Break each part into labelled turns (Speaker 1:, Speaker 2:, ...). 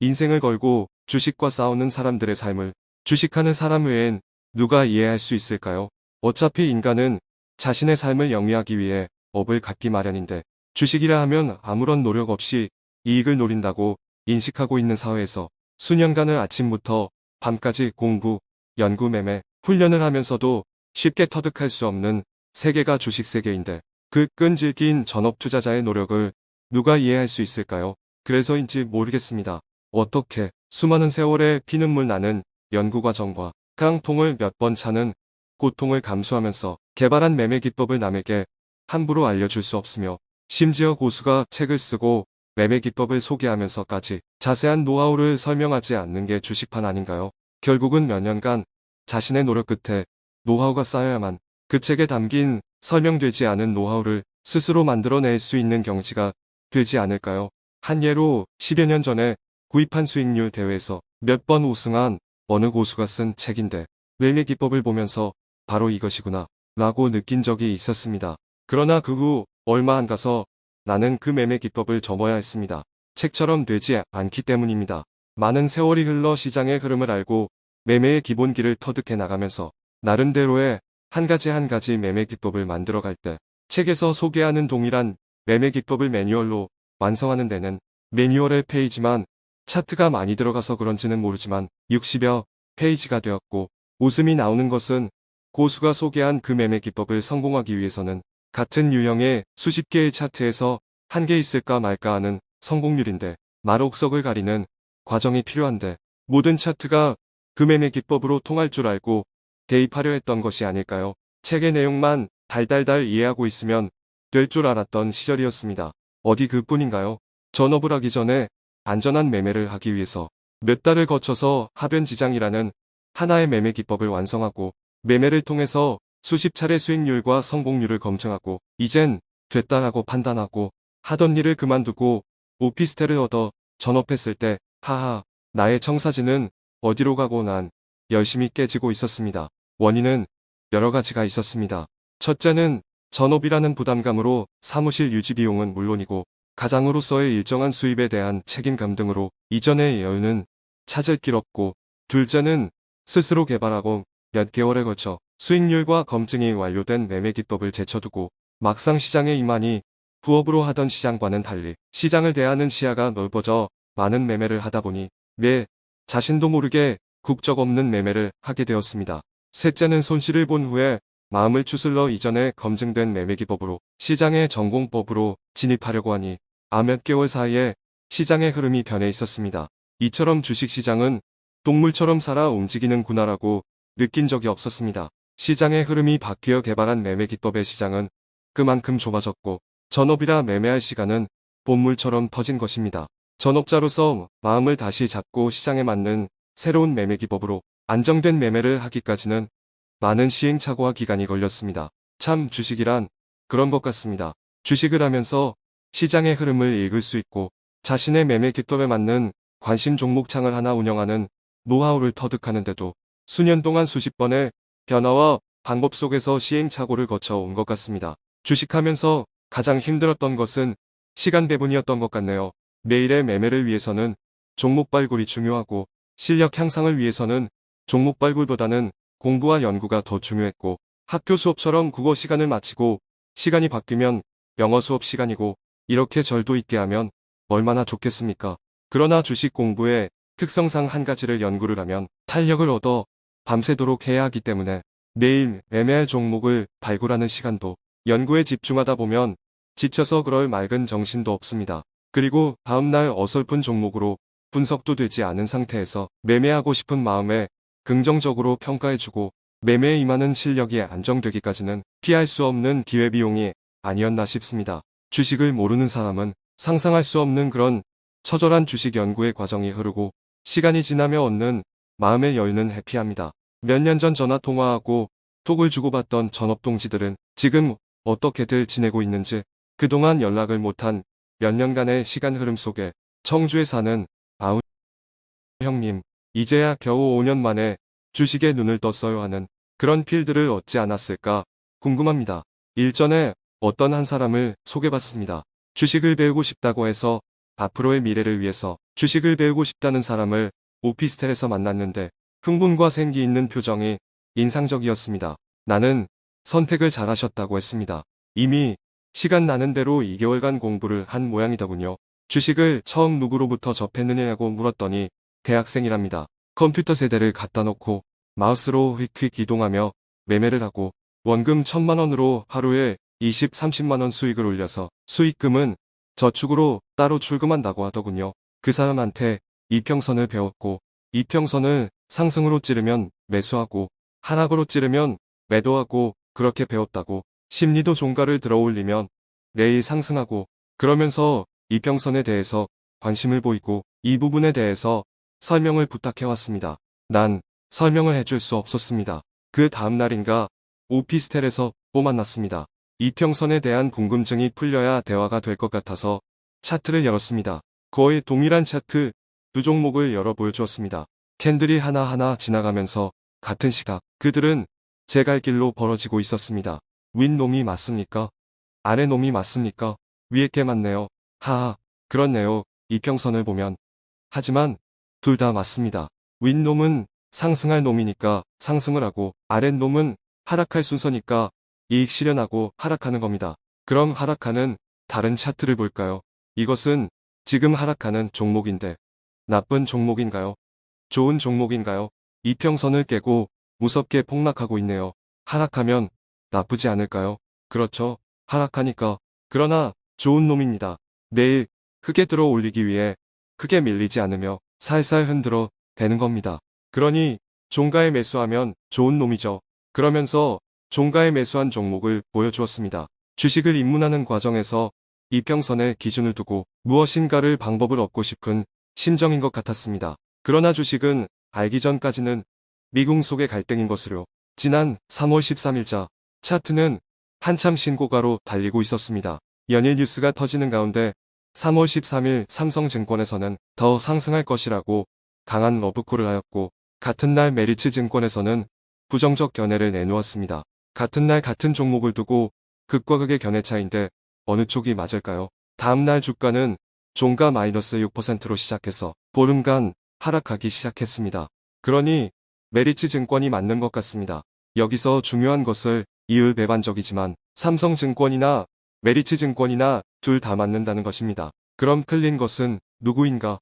Speaker 1: 인생을 걸고 주식과 싸우는 사람들의 삶을 주식하는 사람 외엔 누가 이해할 수 있을까요? 어차피 인간은 자신의 삶을 영위하기 위해 업을 갖기 마련인데 주식이라 하면 아무런 노력 없이 이익을 노린다고 인식하고 있는 사회에서 수년간을 아침부터 밤까지 공부, 연구 매매, 훈련을 하면서도 쉽게 터득할 수 없는 세계가 주식 세계인데 그 끈질긴 전업 투자자의 노력을 누가 이해할 수 있을까요? 그래서인지 모르겠습니다. 어떻게 수많은 세월에 피눈물 나는 연구 과정과 깡통을 몇 번 차는 고통을 감수하면서 개발한 매매 기법을 남에게 함부로 알려줄 수 없으며 심지어 고수가 책을 쓰고 매매 기법을 소개하면서까지 자세한 노하우를 설명하지 않는 게 주식판 아닌가요? 결국은 몇 년간 자신의 노력 끝에 노하우가 쌓여야만 그 책에 담긴 설명되지 않은 노하우를 스스로 만들어낼 수 있는 경지가 되지 않을까요? 한 예로 10여 년 전에 구입한 수익률 대회에서 몇 번 우승한 어느 고수가 쓴 책인데 매매 기법을 보면서 바로 이것이구나 라고 느낀 적이 있었습니다. 그러나 그 후 얼마 안 가서 나는 그 매매 기법을 접어야 했습니다. 책처럼 되지 않기 때문입니다. 많은 세월이 흘러 시장의 흐름을 알고 매매의 기본기를 터득해 나가면서 나름대로의 한 가지 한 가지 매매 기법을 만들어갈 때 책에서 소개하는 동일한 매매 기법을 매뉴얼로 완성하는 데는 매뉴얼의 페이지만 차트가 많이 들어가서 그런지는 모르지만 60여 페이지가 되었고 웃음이 나오는 것은 고수가 소개한 그 매매 기법을 성공하기 위해서는 같은 유형의 수십 개의 차트에서 한 개 있을까 말까 하는 성공률인데 말옥석을 가리는 과정이 필요한데 모든 차트가 그 매매 기법으로 통할 줄 알고 대입하려 했던 것이 아닐까요? 책의 내용만 달달달 이해하고 있으면 될 줄 알았던 시절이었습니다. 어디 그뿐인가요? 전업을 하기 전에 안전한 매매를 하기 위해서 몇 달을 거쳐서 하변지장이라는 하나의 매매 기법을 완성하고 매매를 통해서 수십 차례 수익률과 성공률을 검증하고 이젠 됐다라고 판단하고 하던 일을 그만두고 오피스텔을 얻어 전업했을 때 하하 나의 청사진은 어디로 가고 난 열심히 깨지고 있었습니다. 원인은 여러 가지가 있었습니다. 첫째는 전업이라는 부담감으로 사무실 유지 비용은 물론이고 가장으로서의 일정한 수입에 대한 책임감 등으로 이전의 여유는 찾을 길 없고 둘째는 스스로 개발하고 몇 개월에 걸쳐 수익률과 검증이 완료된 매매 기법을 제쳐두고 막상 시장에 임하니 부업으로 하던 시장과는 달리 시장을 대하는 시야가 넓어져 많은 매매를 하다 보니 매 자신도 모르게 국적 없는 매매를 하게 되었습니다. 셋째는 손실을 본 후에 마음을 추슬러 이전에 검증된 매매 기법으로 시장의 전공법으로 진입하려고 하니 아 몇 개월 사이에 시장의 흐름이 변해 있었습니다. 이처럼 주식시장은 동물처럼 살아 움직이는구나라고 느낀 적이 없었습니다. 시장의 흐름이 바뀌어 개발한 매매 기법의 시장은 그만큼 좁아졌고 전업이라 매매할 시간은 본물처럼 터진 것입니다. 전업자로서 마음을 다시 잡고 시장에 맞는 새로운 매매 기법으로 안정된 매매를 하기까지는 많은 시행착오와 기간이 걸렸습니다. 참 주식이란 그런 것 같습니다. 주식을 하면서 시장의 흐름을 읽을 수 있고 자신의 매매 기법에 맞는 관심 종목 창을 하나 운영하는 노하우를 터득하는데도 수년 동안 수십 번의 변화와 방법 속에서 시행착오를 거쳐 온 것 같습니다. 주식하면서 가장 힘들었던 것은 시간 배분이었던 것 같네요. 매일의 매매를 위해서는 종목 발굴이 중요하고 실력 향상을 위해서는 종목 발굴보다는 공부와 연구가 더 중요했고 학교 수업처럼 국어 시간을 마치고 시간이 바뀌면 영어 수업 시간이고 이렇게 절도 있게 하면 얼마나 좋겠습니까? 그러나 주식 공부의 특성상 한 가지를 연구를 하면 탄력을 얻어 밤새도록 해야 하기 때문에 매일 매매할 종목을 발굴하는 시간도 연구에 집중하다 보면 지쳐서 그럴 맑은 정신도 없습니다. 그리고 다음날 어설픈 종목으로 분석도 되지 않은 상태에서 매매하고 싶은 마음에 긍정적으로 평가해주고 매매에 임하는 실력이 안정되기까지는 피할 수 없는 기회비용이 아니었나 싶습니다. 주식을 모르는 사람은 상상할 수 없는 그런 처절한 주식 연구의 과정이 흐르고 시간이 지나며 얻는 마음의 여유는 해피합니다. 몇 년 전 전화 통화하고 톡을 주고받던 전업 동지들은 지금 어떻게들 지내고 있는지 그동안 연락을 못한 몇 년간의 시간 흐름 속에 청주에 사는 아우 형님 이제야 겨우 5년 만에 주식에 눈을 떴어요 하는 그런 필드를 얻지 않았을까 궁금합니다. 일전에 어떤 한 사람을 소개받습니다. 주식을 배우고 싶다고 해서 앞으로의 미래를 위해서 주식을 배우고 싶다는 사람을 오피스텔에서 만났는데 흥분과 생기 있는 표정이 인상적이었습니다. 나는 선택을 잘하셨다고 했습니다. 이미 시간 나는 대로 2개월간 공부를 한 모양이더군요. 주식을 처음 누구로부터 접했느냐고 물었더니 대학생이랍니다. 컴퓨터 세대를 갖다 놓고 마우스로 휙휙 이동하며 매매를 하고 원금 천만 원으로 하루에 20, 30만 원 수익을 올려서 수익금은 저축으로 따로 출금한다고 하더군요. 그 사람한테 이평선을 배웠고 이평선을 상승으로 찌르면 매수하고 하락으로 찌르면 매도하고 그렇게 배웠다고 심리도 종가를 들어 올리면 내일 상승하고 그러면서 이평선에 대해서 관심을 보이고 이 부분에 대해서 설명을 부탁해왔습니다. 난 설명을 해줄 수 없었습니다. 그 다음날인가 오피스텔에서 또 만났습니다. 이평선에 대한 궁금증이 풀려야 대화가 될 것 같아서 차트를 열었습니다. 거의 동일한 차트 두 종목을 열어 보여주었습니다. 캔들이 하나하나 지나가면서 같은 시각 그들은 제 갈 길로 벌어지고 있었습니다. 윗놈이 맞습니까? 아래놈이 맞습니까? 위에 게 맞네요. 하하, 그렇네요. 이평선을 보면. 하지만 둘 다 맞습니다. 윗놈은 상승할 놈이니까 상승을 하고 아랫놈은 하락할 순서니까 이익 실현하고 하락하는 겁니다. 그럼 하락하는 다른 차트를 볼까요? 이것은 지금 하락하는 종목인데 나쁜 종목인가요? 좋은 종목인가요? 이평선을 깨고 무섭게 폭락하고 있네요. 하락하면 나쁘지 않을까요? 그렇죠. 하락하니까. 그러나 좋은 놈입니다. 내일 크게 들어 올리기 위해 크게 밀리지 않으며 살살 흔들어 대는 겁니다. 그러니 종가에 매수하면 좋은 놈이죠. 그러면서 종가에 매수한 종목을 보여주었습니다. 주식을 입문하는 과정에서 이평선에 기준을 두고 무엇인가를 방법을 얻고 싶은 심정인 것 같았습니다. 그러나 주식은 알기 전까지는 미궁 속의 갈등인 것으로 지난 3월 13일자 차트는 한참 신고가로 달리고 있었습니다. 연일 뉴스가 터지는 가운데 3월 13일 삼성증권에서는 더 상승할 것이라고 강한 러브콜을 하였고 같은 날 메리츠 증권에서는 부정적 견해를 내놓았습니다. 같은 날 같은 종목을 두고 극과 극의 견해 차인데 어느 쪽이 맞을까요? 다음날 주가는 종가 마이너스 6%로 시작해서 보름간 하락하기 시작했습니다. 그러니 메리츠 증권이 맞는 것 같습니다. 여기서 중요한 것을 이율 배반적이지만 삼성증권이나 메리츠 증권이나 둘 다 맞는다는 것입니다. 그럼 틀린 것은 누구인가?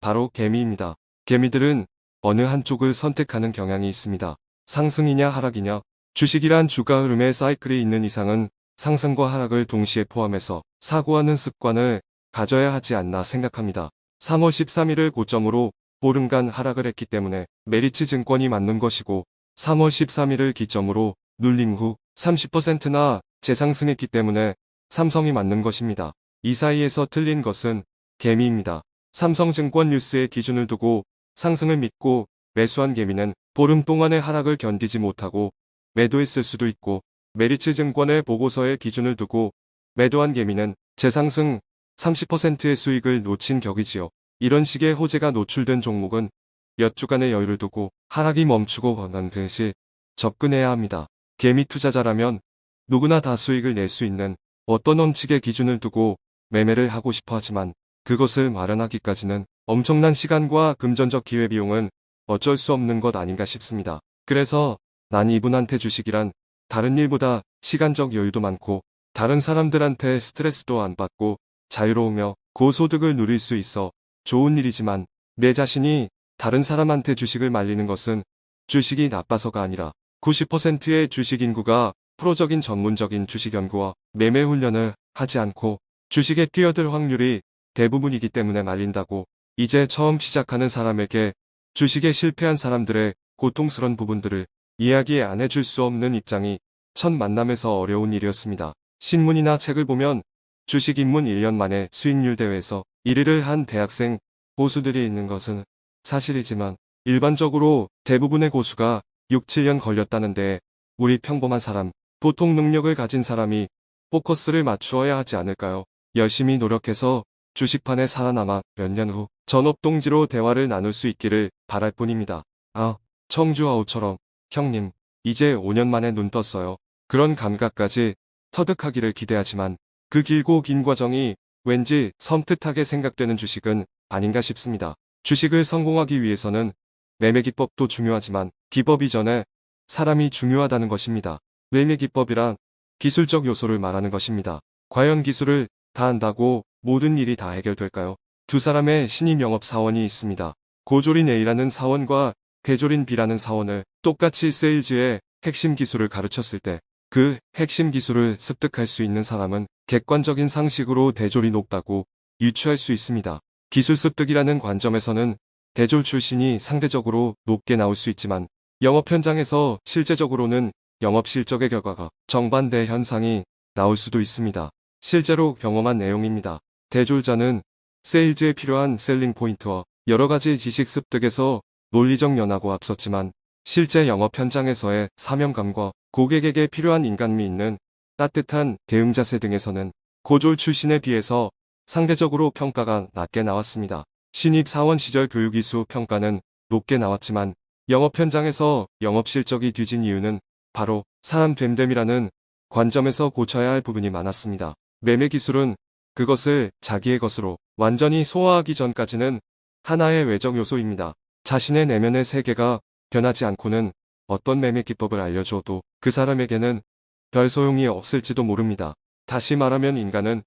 Speaker 1: 바로 개미입니다. 개미들은 어느 한쪽을 선택하는 경향이 있습니다. 상승이냐 하락이냐 주식이란 주가 흐름의 사이클이 있는 이상은 상승과 하락을 동시에 포함해서 사고하는 습관을 가져야 하지 않나 생각합니다. 3월 13일을 고점으로 보름간 하락을 했기 때문에 메리츠 증권이 맞는 것이고 3월 13일을 기점으로 눌림 후 30%나 재상승했기 때문에 삼성이 맞는 것입니다. 이 사이에서 틀린 것은 개미입니다. 삼성증권 뉴스의 기준을 두고 상승을 믿고 매수한 개미는 보름 동안의 하락을 견디지 못하고 매도했을 수도 있고 메리츠 증권의 보고서의 기준을 두고 매도한 개미는 재상승 30%의 수익을 놓친 격이지요. 이런 식의 호재가 노출된 종목은 몇 주간의 여유를 두고 하락이 멈추고 건강 듯이 접근해야 합니다. 개미 투자자라면 누구나 다 수익을 낼 수 있는 어떤 원칙의 기준을 두고 매매를 하고 싶어 하지만 그것을 마련하기까지는 엄청난 시간과 금전적 기회비용은 어쩔 수 없는 것 아닌가 싶습니다. 그래서 난 이분한테 주식이란 다른 일보다 시간적 여유도 많고 다른 사람들한테 스트레스도 안 받고 자유로우며 고소득을 누릴 수 있어 좋은 일이지만 내 자신이 다른 사람한테 주식을 말리는 것은 주식이 나빠서가 아니라 90%의 주식 인구가 프로적인 전문적인 주식 연구와 매매 훈련을 하지 않고 주식에 뛰어들 확률이 대부분이기 때문에 말린다고 이제 처음 시작하는 사람에게 주식에 실패한 사람들의 고통스런 부분들을 이야기 안 해줄 수 없는 입장이 첫 만남에서 어려운 일이었습니다. 신문이나 책을 보면 주식 입문 1년 만에 수익률 대회에서 1위를 한 대학생 고수들이 있는 것은 사실이지만 일반적으로 대부분의 고수가 6, 7년 걸렸다는데 우리 평범한 사람, 보통 능력을 가진 사람이 포커스를 맞추어야 하지 않을까요? 열심히 노력해서 주식판에 살아남아 몇 년 후 전업동지로 대화를 나눌 수 있기를 바랄 뿐입니다. 아, 청주아우처럼 형님, 이제 5년 만에 눈 떴어요. 그런 감각까지 터득하기를 기대하지만 그 길고 긴 과정이 왠지 섬뜩하게 생각되는 주식은 아닌가 싶습니다. 주식을 성공하기 위해서는 매매 기법도 중요하지만 기법 이전에 사람이 중요하다는 것입니다. 매매 기법이란 기술적 요소를 말하는 것입니다. 과연 기술을 다 한다고 모든 일이 다 해결될까요? 두 사람의 신임 영업 사원이 있습니다. 고조린 A라는 사원과 대조린 B라는 사원을 똑같이 세일즈의 핵심 기술을 가르쳤을 때 그 핵심 기술을 습득할 수 있는 사람은 객관적인 상식으로 대졸이 높다고 유추할 수 있습니다. 기술 습득이라는 관점에서는 대졸 출신이 상대적으로 높게 나올 수 있지만 영업 현장에서 실제적으로는 영업 실적의 결과가 정반대 현상이 나올 수도 있습니다. 실제로 경험한 내용입니다. 대졸자는 세일즈에 필요한 셀링 포인트와 여러 가지 지식 습득에서 논리적 연하고 앞섰지만 실제 영업 현장에서의 사명감과 고객에게 필요한 인간미 있는 따뜻한 대응 자세 등에서는 고졸 출신에 비해서 상대적으로 평가가 낮게 나왔습니다. 신입 사원 시절 교육 이수 평가는 높게 나왔지만 영업 현장에서 영업 실적이 뒤진 이유는 바로 사람 됨됨이라는 관점에서 고쳐야 할 부분이 많았습니다. 매매 기술은 그것을 자기의 것으로 완전히 소화하기 전까지는 하나의 외적 요소입니다. 자신의 내면의 세계가 변하지 않고는 어떤 매매 기법을 알려줘도 그 사람에게는 별 소용이 없을지도 모릅니다. 다시 말하면 인간은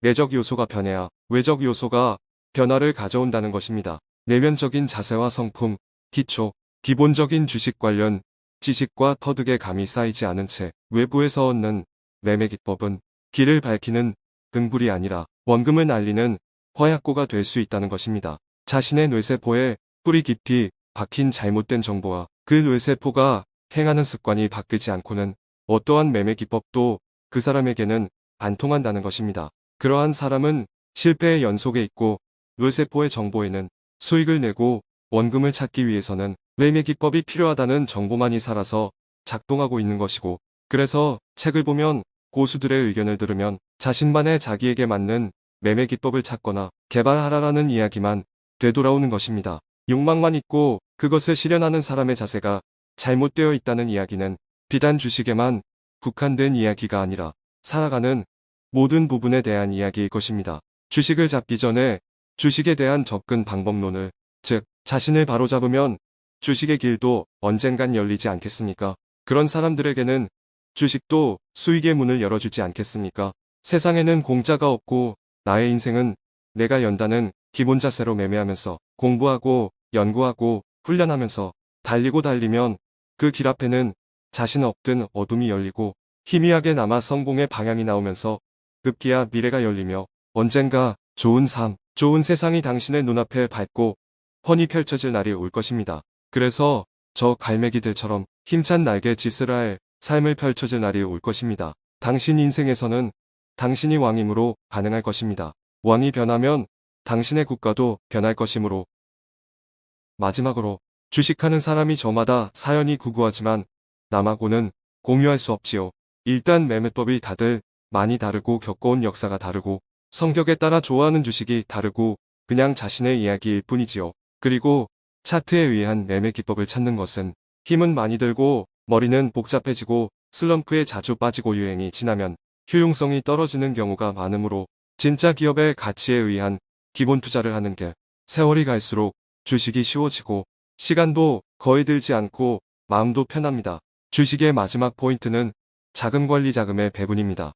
Speaker 1: 내적 요소가 변해야 외적 요소가 변화를 가져온다는 것입니다. 내면적인 자세와 성품, 기초, 기본적인 주식 관련 지식과 터득의 감이 쌓이지 않은 채 외부에서 얻는 매매 기법은 길을 밝히는 등불이 아니라 원금을 날리는 허약고가 될 수 있다는 것입니다. 자신의 뇌세포에 뿌리 깊이 박힌 잘못된 정보와 그 뇌세포가 행하는 습관이 바뀌지 않고는 어떠한 매매 기법도 그 사람에게는 안 통한다는 것입니다. 그러한 사람은 실패의 연속에 있고 뇌세포의 정보에는 수익을 내고 원금을 찾기 위해서는 매매 기법이 필요하다는 정보만이 살아서 작동하고 있는 것이고 그래서 책을 보면 고수들의 의견을 들으면 자신만의 자기에게 맞는 매매 기법을 찾거나 개발하라라는 이야기만 되돌아오는 것입니다. 욕망만 있고 그것을 실현하는 사람의 자세가 잘못되어 있다는 이야기는 비단 주식에만 국한된 이야기가 아니라 살아가는 모든 부분에 대한 이야기일 것입니다. 주식을 잡기 전에 주식에 대한 접근 방법론을 즉 자신을 바로잡으면 주식의 길도 언젠간 열리지 않겠습니까? 그런 사람들에게는 주식도 수익의 문을 열어주지 않겠습니까? 세상에는 공짜가 없고 나의 인생은 내가 연다는 기본 자세로 매매하면서 공부하고 연구하고 훈련하면서 달리고 달리면 그 길 앞에는 자신 없든 어둠이 열리고 희미하게 남아 성공의 방향이 나오면서 급기야 미래가 열리며 언젠가 좋은 삶, 좋은 세상이 당신의 눈앞에 밝고 훤히 펼쳐질 날이 올 것입니다. 그래서 저 갈매기들처럼 힘찬 날개 짓을 할 삶을 펼쳐질 날이 올 것입니다. 당신 인생에서는 당신이 왕임으로 반응할 것입니다. 왕이 변하면 당신의 국가도 변할 것이므로 마지막으로 주식하는 사람이 저마다 사연이 구구하지만 남하고는 공유할 수 없지요. 일단 매매법이 다들 많이 다르고 겪어온 역사가 다르고 성격에 따라 좋아하는 주식이 다르고 그냥 자신의 이야기일 뿐이지요. 그리고 차트에 의한 매매 기법을 찾는 것은 힘은 많이 들고 머리는 복잡해지고 슬럼프에 자주 빠지고 유행이 지나면 효용성이 떨어지는 경우가 많으므로 진짜 기업의 가치에 의한 기본 투자를 하는 게 세월이 갈수록 주식이 쉬워지고 시간도 거의 들지 않고 마음도 편합니다. 주식의 마지막 포인트는 자금 관리 자금의 배분입니다.